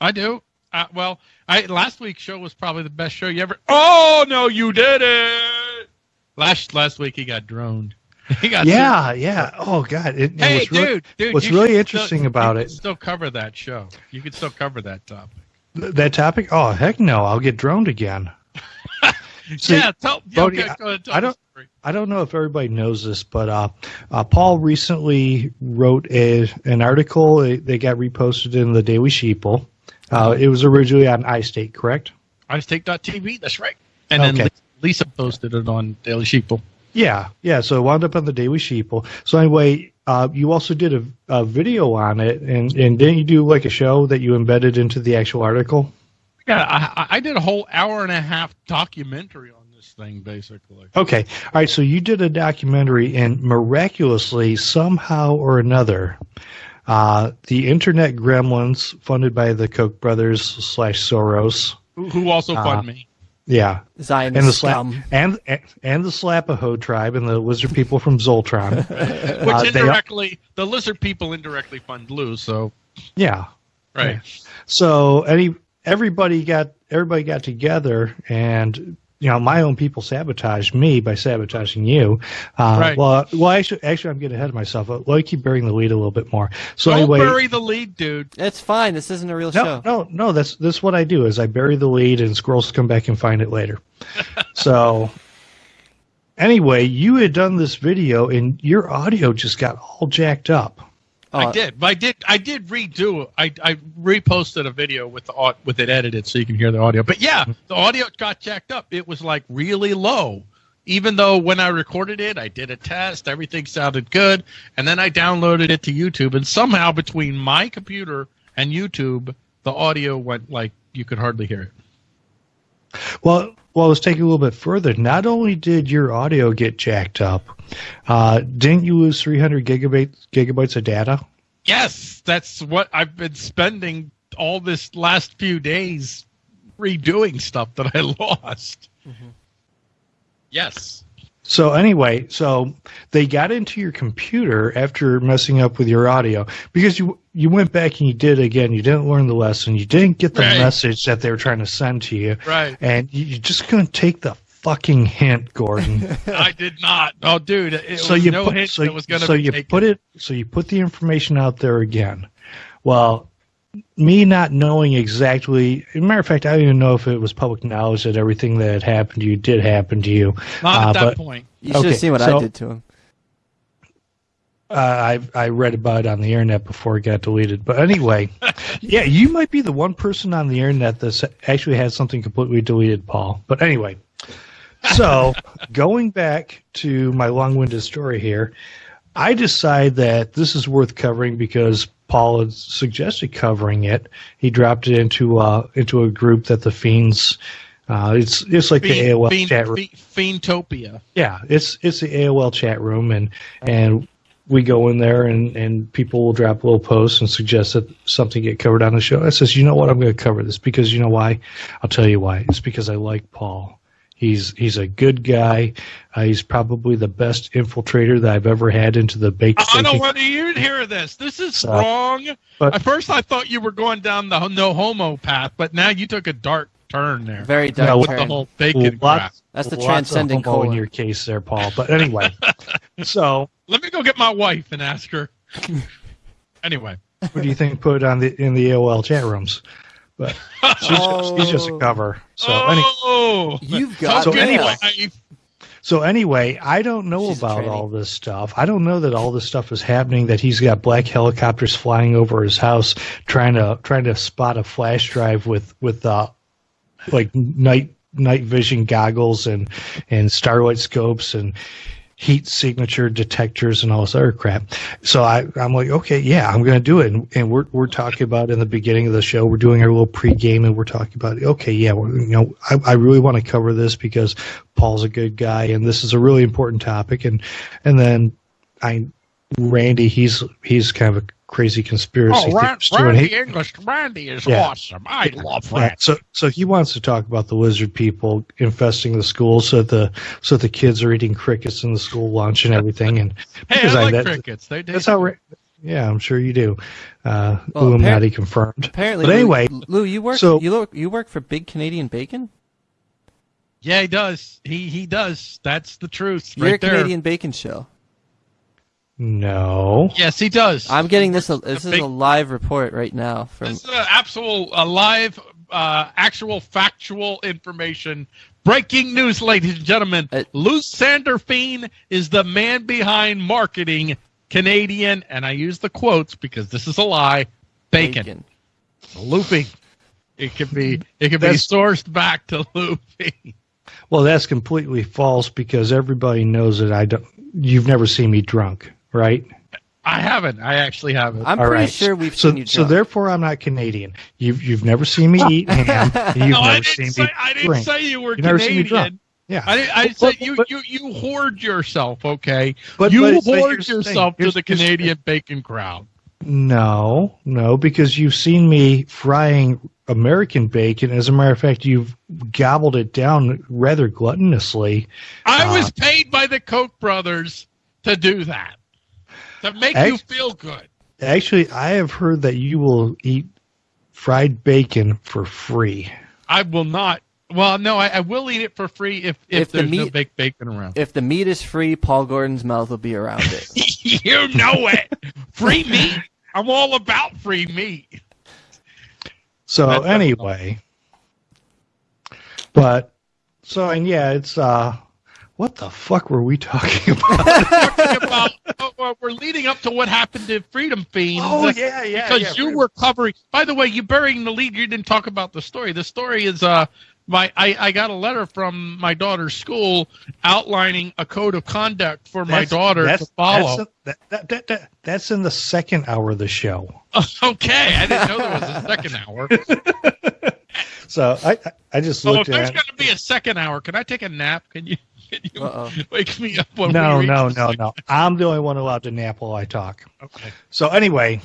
I do. Uh, well, I last week's show was probably the best show you ever. Oh no, you did it! Last last week he got droned. He got yeah, yeah. Oh god. It, Hey, what's really, dude, dude. what's really interesting still, about you it- could Still cover that show. You could still cover that topic. th- that topic. Oh heck no! I'll get droned again. See, yeah, tell. Yeah, Bodie, okay, go ahead, tell I don't- I don't know if everybody knows this, but uh, uh, Paul recently wrote a, an article that got reposted in the Daily Sheeple. Uh, it was originally on iState, correct? iState.tv, That's right. And then Okay. Lisa, Lisa posted it on Daily Sheeple. Yeah, yeah. So it wound up on the Daily Sheeple. So anyway, uh, you also did a, a video on it, and, and didn't you do like a show that you embedded into the actual article? Yeah, I- I did a whole hour and a half documentary on this thing, basically. Okay. All right. So you did a documentary, and miraculously, somehow or another, uh, the Internet Gremlins, funded by the Koch brothers slash Soros, Who, who also Uh, fund me. yeah, Zionist and the slap scum. and and the Slapaho tribe and the lizard people from Zoltron. Which uh, they- indirectly, the lizard people indirectly fund Lou. So yeah. right. So any everybody got everybody got together and. You know, my own people sabotage me by sabotaging you. Uh, Right. Well, well, actually, actually, I'm getting ahead of myself. Let me keep burying the lead a little bit more. So Don't anyway, bury the lead, dude. It's fine. This isn't a real No, show. no, no. That's that's what I do. Is I bury the lead, and squirrels come back and find it later. so, anyway, you had done this video, and your audio just got all jacked up. I Uh, did, but I did. I did redo. it. I I reposted a video with the with it edited so you can hear the audio. But yeah, the audio got jacked up. It was like really low. Even though when I recorded it, I did a test. Everything sounded good, and then I downloaded it to YouTube, and somehow between my computer and YouTube, the audio went like you could hardly hear it. Well, well, let's take it a little bit further. Not only did your audio get jacked up, uh, didn't you lose 300 gigabytes gigabytes of data? Yes, that's what I've been spending all this last few days redoing stuff that I lost. Mm-hmm. Yes. So anyway, so they got into your computer after messing up with your audio because you you went back and you did it again. You didn't learn the lesson. You didn't get the Right. message that they were trying to send to you, Right. and you, you just couldn't take the fucking hint, Gordon. I did not. Oh, dude, it so was you no put, hint so, that was going to so be you taken. put it so you put the information out there again. Well, me not knowing exactly, as a matter of fact, I don't even know if it was public knowledge that everything that had happened to you did happen to you. Not uh, at that but- point. You should Okay, have seen what so- I did to him. Uh, I I read about it on the internet before it got deleted. But anyway, yeah, you might be the one person on the internet that actually has something completely deleted, Paul. But anyway, so going back to my long-winded story here, I decide that this is worth covering because Paul had suggested covering it. He dropped it into uh into a group that the fiends. Uh, it's it's like the AOL Fiend, chat room. Fiend, Fiendtopia. Yeah, it's it's the AOL chat room, and and we go in there, and and people will drop little posts and suggest that something get covered on the show. I says, you know what, I'm going to cover this because you know why? I'll tell you why. It's because I like Paul. He's he's a good guy. Uh, he's probably the best infiltrator that I've ever had into the baked. I don't thinking- want to even hear this. This is So- wrong. but- At first, I thought you were going down the no homo path, but now you took a dark turn there Very dark No, with turn. the whole bacon crap. Lots, That's the lots transcending of homo in your case there, Paul. But anyway, so Let me go get my wife and ask her. anyway, what do you think? Put on the in the AOL chat rooms, but she's, just, she's just a cover. So anyway. oh, You've got So anyway- So anyway, I don't know She's about all this stuff. I don't know that all this stuff is happening. That he's got black helicopters flying over his house, trying to trying to spot a flash drive with with uh, like night night vision goggles and and starlight scopes and heat signature detectors and all this other crap. So I, I'm like, okay, yeah, I'm going to do it. And, and we're, we're talking about in the beginning of the show, we're doing our little pregame and we're talking about, okay, yeah, you know, I, I really want to cover this because Paul's a good guy and this is a really important topic. And, and then I, Randy, he's, he's kind of a crazy conspiracy Oh, Ran- theorist too, and he- English, Randy is Yeah. awesome. I love yeah, so so he wants to talk about the lizard people infesting the schools so the so the kids are eating crickets in the school lunch and everything and Hey, I like that- crickets. They, they that's how Ra- Yeah, I'm sure you do. Uh, Well, Illuminati confirmed. Apparently, But anyway, Lou, you work. so- you look. You work for Big Canadian Bacon. Yeah, he does. He he does. That's the truth, You're a right there. Canadian Bacon show. No. Yes, he does. I'm getting this. This is big- a live report right now from. This is uh, actual, uh, live, uh, actual, factual information. Breaking news, ladies and gentlemen. Uh, Lou Sanderfine is the man behind marketing Canadian, and I use the quotes because this is a lie. Bacon, looping. It could be. It could be sourced back to looping. Well, that's completely false because everybody knows that I don't. You've never seen me drunk, right? I haven't. I actually haven't. I'm All pretty right. sure we've so, seen you. so therefore, I'm not Canadian. You've you've never seen me eat ham. You've no, I never seen didn't say. me I didn't drink. say you were You've never seen me Canadian. Yeah, I, I But- said but- you, but- you you hoard yourself, okay? But- you but- but hoard here's yourself to the the Canadian bacon crowd. No, no, because you've seen me frying American bacon. As a matter of fact, you've gobbled it down rather gluttonously. I Uh, was paid by the Koch brothers to do that, to make you feel good. Actually, I have heard that you will eat fried bacon for free. I will not. Well, no, I, I will eat it for free if if, If the there's no meat- baked bacon around. if the meat is free, Paul Gordon's mouth will be around it. you know it. Free meat. I'm all about free meat. So That's- anyway, but so and yeah, it's uh, what the fuck were we talking about? Talking about, oh, we're leading up to what happened to Freedom Fiend. Oh, yeah, yeah, because yeah, you Freedom- were covering. By the way, you burying the lead. You didn't talk about the story. The story is uh, my I, I got a letter from my daughter's school outlining a code of conduct for my daughter that's, to follow. That's, that, that, that, that, that's in the second hour of the show. okay, I didn't know there was a second hour. So I I, just So if looked there's going to be a second hour, can I take a nap? Can you? Can you Uh-oh. wake me up when No, we reach no, no, no. I'm the only one allowed to nap while I talk. Okay. So anyway,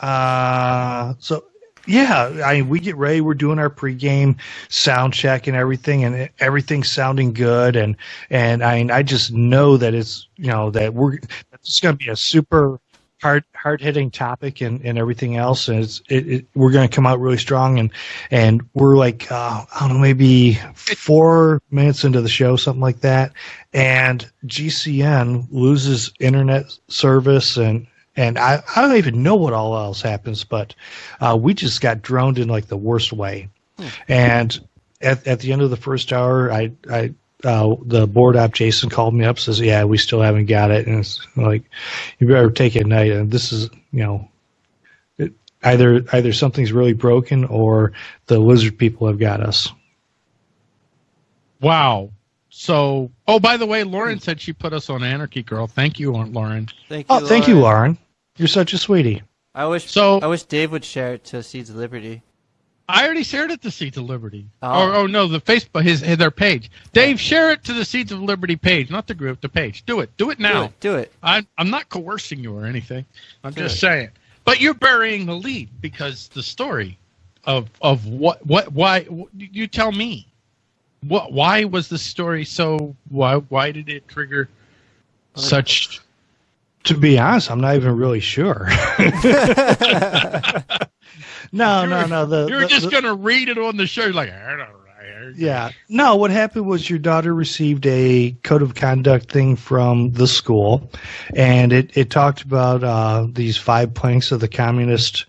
uh, so yeah, I mean, we get ready. We're doing our pregame sound check and everything, and everything's sounding good. And and I mean, I just know that it's you know that we're it's just going to be a super hard hard hitting topic and, and everything else. And it's it, it we're going to come out really strong. And and we're like uh, I don't know maybe four minutes into the show, something like that. And GCN loses internet service and and I, I don't even know what all else happens, but uh, we just got droned in like the worst way. And at, at the end of the first hour, I, I uh, the board op Jason called me up says, "Yeah, we still haven't got it," and it's like, "You better take it at night." And this is, you know, it, either either something's really broken or the lizard people have got us. Wow. So, oh, by the way, Lauren said she put us on Anarchy Girl. Thank you, Lauren. Thank you. Oh, thank you, Lauren. You're such a sweetie. I wish. So- I wish Dave would share it to Seeds of Liberty. I already shared it to Seeds of Liberty. Oh. Oh, oh no, the Facebook, his, his their page. Dave, share it to the Seeds of Liberty page, not the group, the page. Do it. Do it now. Do now. it. Do it. I'm I'm not coercing you or anything. I'm Do just it. saying. But you're burying the lead because the story of of what what why you tell me. What why was the story so why why did it trigger such To be honest, I'm not even really sure. no, no, no. The, You're the- just the- gonna read it on the show like I don't know. Yeah. No, what happened was your daughter received a code of conduct thing from the school, and it, it talked about uh, these five planks of the Communist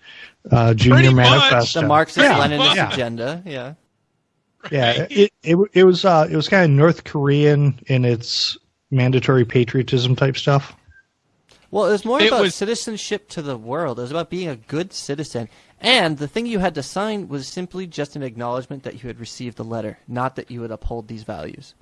uh, Junior Pretty much. Manifesto. The Marxist Yeah. Leninist Yeah. agenda. Yeah. Yeah, it, it it was uh it was kind of North Korean in its mandatory patriotism type stuff. Well, it was more It about was- citizenship to the world. It was about being a good citizen. And the thing you had to sign was simply just an acknowledgement that you had received the letter, not that you would uphold these values.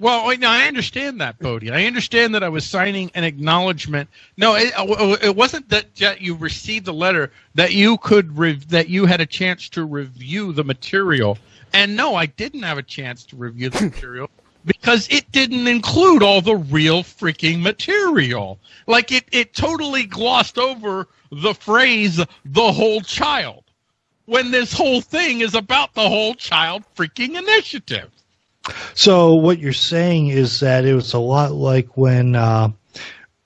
Well, wait, no, I understand that, Bodie. I understand that I was signing an acknowledgement. No, it, uh, it wasn't that you received the letter that you could rev- that you had a chance to review the material. And no, I didn't have a chance to review the material because it didn't include all the real freaking material. Like it, it totally glossed over the phrase "the whole child" when this whole thing is about the whole child freaking initiative. So what you're saying is that it was a lot like when uh,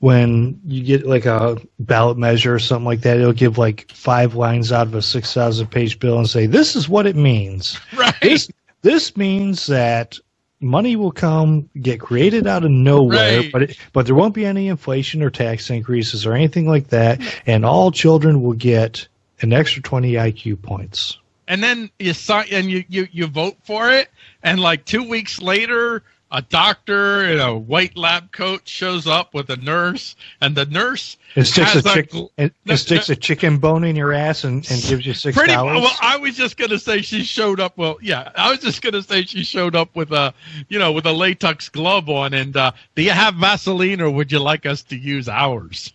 when you get like a ballot measure or something like that, it'll give like five lines out of a six thousand page bill and say, "This is what it means." Right. This this means that money will come get created out of nowhere, Right. but it, but there won't be any inflation or tax increases or anything like that, and all children will get an extra twenty IQ points. and then you sign and you, you you vote for it and like two weeks later a doctor in a white lab coat shows up with a nurse and the nurse It sticks a a chick, it, it sticks a chicken bone in your ass and, and gives you six pretty dollars. well i was just gonna say she showed up well yeah i was just gonna say she showed up with a you know with a latex glove on and uh do you have vaseline or would you like us to use ours